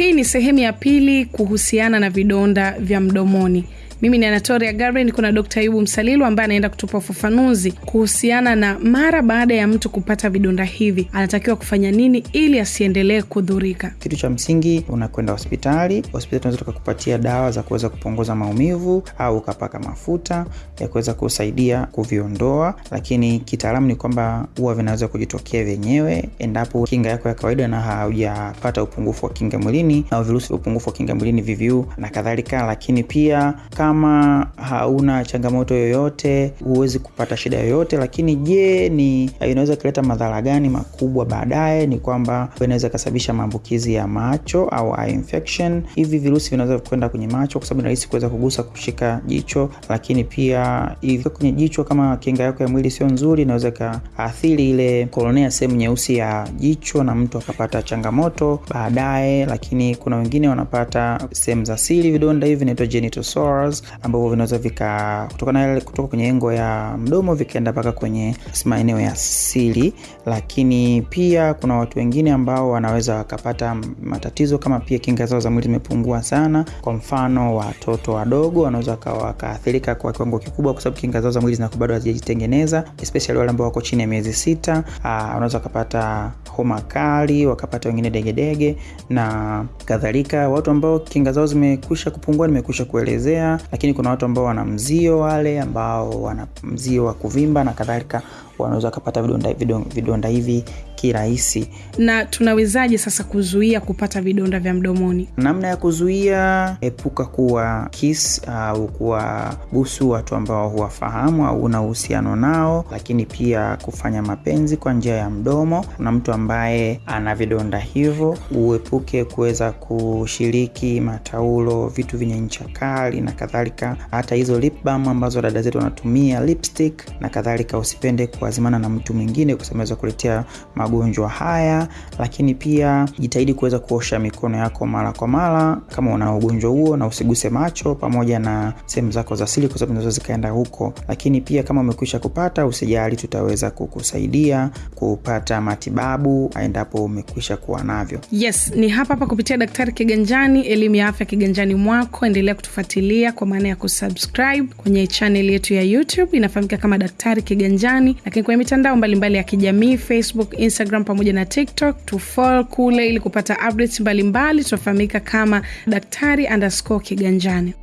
Hii ni sehemu ya pili kuhusiana na vidonda vya mdomoni. Mimi ni Anatoria Gabriel, niko na Dkt. Ayubu Msalilu ambaye anaenda kutupa ufafanuzi kuhusiana na mara baada ya mtu kupata vidonda hivi anatakiwa kufanya nini ili asiendelee kudhurika. Kitu cha msingi, unakwenda hospitali. Hospitali tunaweza tukakupatia dawa za kuweza kupunguza maumivu au ukapaka mafuta ya kuweza kusaidia kuviondoa, lakini kitaalamu ni kwamba huwa vinaweza kujitokea vyenyewe endapo kinga yako ya kawaida na haujapata upungufu wa kinga mwilini au virusi vya upungufu wa kinga mwilini VVU na kadhalika, lakini pia kama hauna changamoto yoyote huwezi kupata shida yoyote. Lakini je, ni inaweza kuleta madhara gani makubwa baadaye? Ni kwamba inaweza ikasababisha maambukizi ya macho au eye infection. Hivi virusi vinaweza kwenda kwenye macho kwa sababu rahisi kuweza kugusa, kushika jicho, lakini pia hivi kwenye jicho, kama kinga yako ya mwili sio nzuri, inaweza ikaathiri ile kolonea, sehemu nyeusi ya jicho, na mtu akapata changamoto baadaye. Lakini kuna wengine wanapata sehemu za siri, vidonda hivi vinaitwa genital ambavyo vinaweza vika kutoka, kutoka kwenye engo ya mdomo vikaenda mpaka kwenye maeneo ya sili, Lakini pia kuna watu wengine ambao wanaweza wakapata matatizo kama pia kinga zao za mwili zimepungua sana. Kwa mfano watoto wadogo wanaweza wakaathirika kwa kiwango kikubwa, kwa sababu kinga zao za mwili zinakuwa bado hazijajitengeneza, especially wale ambao wako chini ya miezi sita. Wanaweza wakapata homa kali, wakapata wengine degedege na kadhalika. Watu ambao kinga zao zimekwisha kupungua nimekwisha kuelezea lakini kuna watu ambao wana mzio, wale ambao wana mzio wa kuvimba na kadhalika, wanaweza wakapata vidonda, vidonda, hivi kirahisi. Na tunawezaje sasa kuzuia kupata vidonda vya mdomoni? Namna ya kuzuia, epuka kuwa kiss au kuwa busu watu ambao huwafahamu au una uhusiano nao, lakini pia kufanya mapenzi kwa njia ya mdomo na mtu ambaye ana vidonda hivyo. Uepuke kuweza kushiriki mataulo, vitu vyenye ncha kali na kadhalika, hata hizo lip balm ambazo dada zetu wanatumia, lipstick na kadhalika. Usipende kuazimana na mtu mwingine kwa sababu inaweza kuletea magonjwa haya, lakini pia jitahidi kuweza kuosha mikono yako mara kwa mara kama una ugonjwa huo, na usiguse macho pamoja na sehemu zako za siri, kwa sababu zinaweza zikaenda huko. Lakini pia kama umekwisha kupata, usijali, tutaweza kukusaidia kupata matibabu endapo umekwisha kuwa navyo. Yes, ni hapa hapa kupitia Daktari Kiganjani, elimu ya afya kiganjani mwako. Endelea kutufuatilia kwa maana ya kusubscribe kwenye chaneli yetu ya YouTube inafahamika kama Daktari Kiganjani, lakini kwenye mitandao mbalimbali mbali ya kijamii Facebook, Instagram pamoja na TikTok, tufol kule ili kupata updates mbalimbali. Tunafahamika kama Daktari underscore Kiganjani.